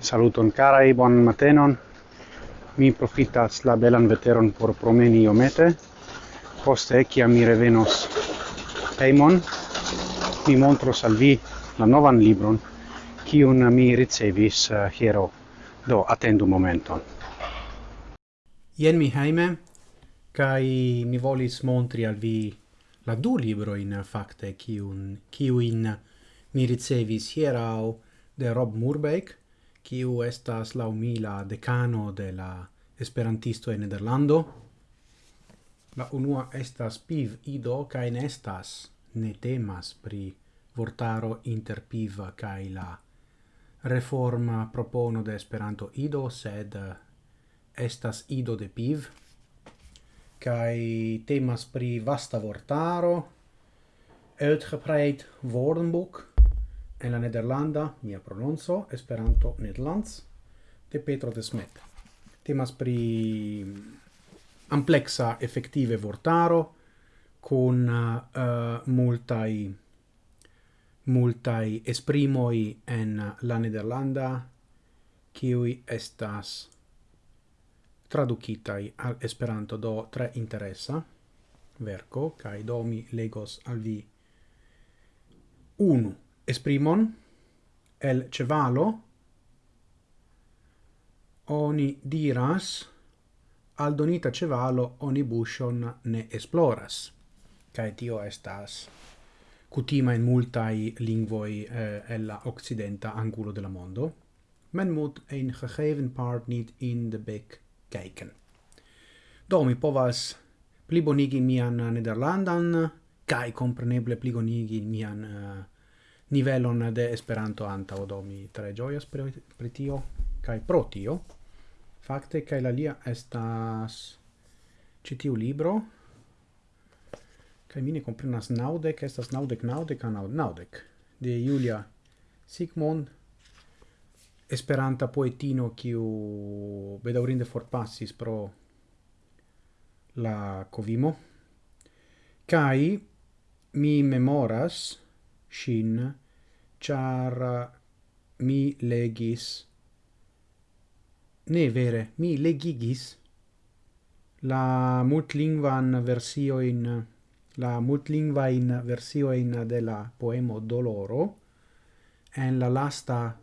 Saluton carai, bon matenon. Mi profitas la belan veteron por promeni iomete. Poste, kia mi revenos heimon, mi montros al vi la novan libron, cium mi ricevis uh, hiero. Do, attendu momenton. Ien mi heime, kai mi volis montri al vi la du libro in fakte kiun kiuin mi ricevis hierau de Rob Murbeck kiu estas la umila decano de la esperantisto en Nederlando. La unua estas piv ido kai ne estas ne temas pri vortaro inter piv kaj la reforma propono de Esperanto ido sed eh, estas ido de piv kai temas pri vasta vortaro, uitgebreid woordenboek en la Nederlanda mia prononzo Esperanto Nederlands de Petro de Smet. Temas pri amplexa effettive vortaro con uh, eh, multai multai esprimoi en la Nederlanda kiui estas tradukitaj al Esperanto do tre interesa verko kai do mi legos al vi unu esprimon el cevalo oni diras al donita cevalo oni bushon ne esploras kai tio estas cutima in multai lingvoi eh, ella occidenta angulo della mondo. Men mut ein gegeven part niet in de bek kijken. Do mi povas plibonigi mian eh, nederlandan kai kompreneble plibonigi mian uh, nivelon de Esperanto antaŭ do mi tre ĝojas pri, pri tio kai pro tio. Fakte kai la lia estas ĉi tiu libro kai mi ne komprenas naŭdek, estas naŭdek, naŭdek, naŭdek de Julia Sigmund Esperanta poetino kiu bedaurinde forpassis pro la covimo. Kai mi memoras shin char mi legis. Ne vere mi legigis la multlingvan versio in la multlingva in versio in de la poemo Doloro en la lasta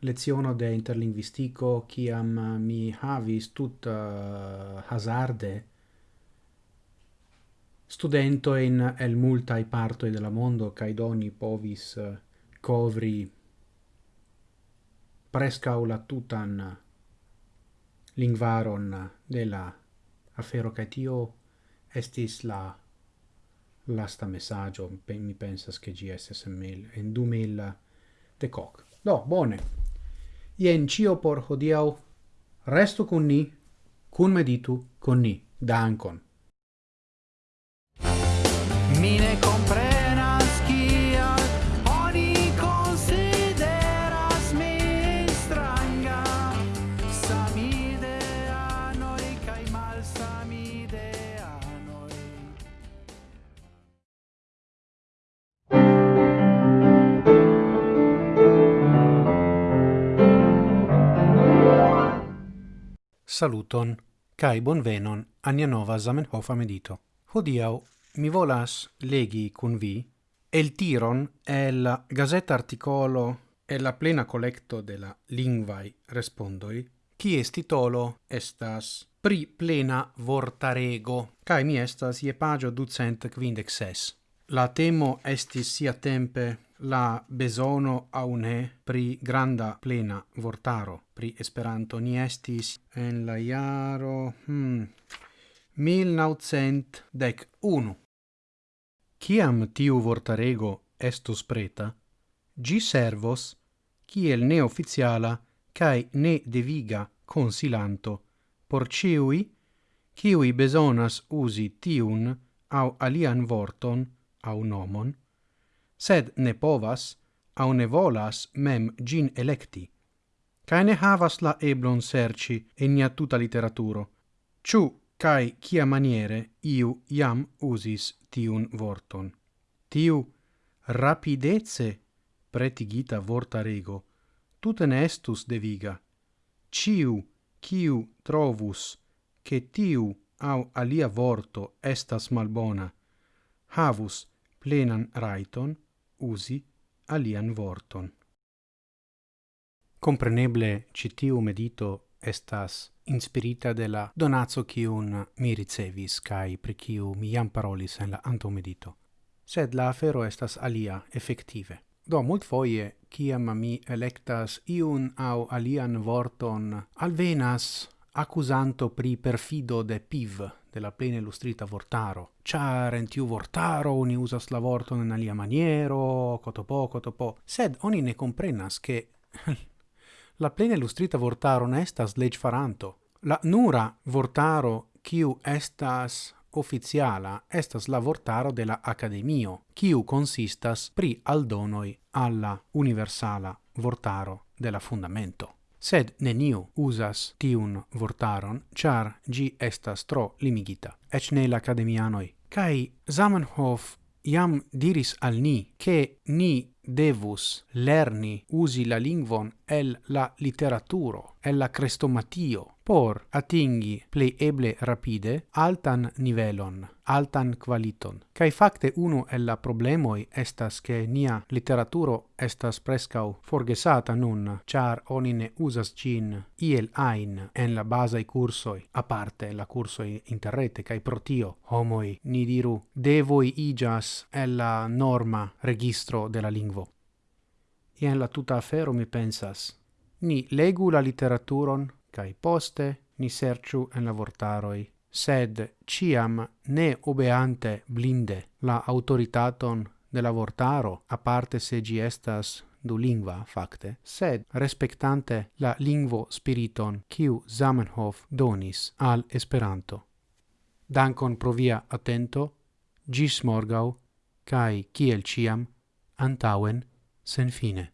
leziono de interlingvistico kiam eh, mi havis tut uh, eh, hazarde studento in el multai partoi de la mondo kai doni povis uh, covri presca la tutan lingvaron de la afero kai tio estis la lasta messaggio mi pensas che GSSML en 2000 de coc. No, bone. Ien cio por hodiau. Restu con ni, cun meditu con ni. Dankon. saluton cae bonvenon a nia nova Zamenhof medito. Hodiau mi volas legi cun vi el tiron el gazeta articolo e la plena collecto de la lingvai respondoi, quies titolo estas pri plena vortarego, cae mi estas ie pagio ducent quindexes. La temo estis sia tempe la besono aune pri granda plena vortaro pri Esperanto ni estis en la iaro hmm, 1911. Ciam tiu vortarego estus preta, gi servos ciel ne oficiala cae ne deviga consilanto por ciui ciui besonas usi tiun au alian vorton au nomon sed ne povas au ne volas mem gin electi, cae ne havas la eblon serci in nia tuta literaturo, ciu cae cia maniere iu iam usis tiun vorton. Tiu rapidece pretigita vorta rego, tute ne estus deviga. Ciu, ciu trovus, che tiu au alia vorto estas malbona, havus plenan raiton usi alian vorton. Compreneble citiu medito estas inspirita de la donazzo kiun mi ricevis kai pri kiu mi jam parolis en la antomedito. Sed la afero estas alia effettive. Do mult foie kiam mi electas iun au alian vorton alvenas accusanto pri perfido de piv della plena illustrita vortaro. Char en tiu vortaro oni usas la vorton en alia maniero, cotopo, cotopo. Sed oni ne comprenas che la plena illustrita vortaro ne estas leg faranto. La nura vortaro kiu estas oficiala estas la vortaro de la Academio, kiu consistas pri aldonoi alla universala vortaro de la fundamento sed neniu usas tiun vortaron, char gi estas tro limigita, ec ne l'academianoi. Cai Zamenhof iam diris al ni che ni devus lerni usi la lingvon el la literaturo, el la crestomatio, por atingi plei eble rapide altan nivelon, altan qualiton. Cai facte unu el la problemoi estas che nia literaturo estas prescau forgesata nun, char oni ne usas cin iel ain en la basai cursoi, a parte la cursoi interrete, cai protio homoi, ni diru, devoi igas el la norma registro della lingvo ien la tuta afero mi pensas. Ni legu la literaturon, cae poste ni serciu en la vortaroi, sed ciam ne obeante blinde la autoritaton de la vortaro, aparte se gi estas du lingua facte, sed respectante la lingvo spiriton kiu Zamenhof donis al Esperanto. Dankon pro via attento, gis morgau, cae kiel ciam, antauen Senfine.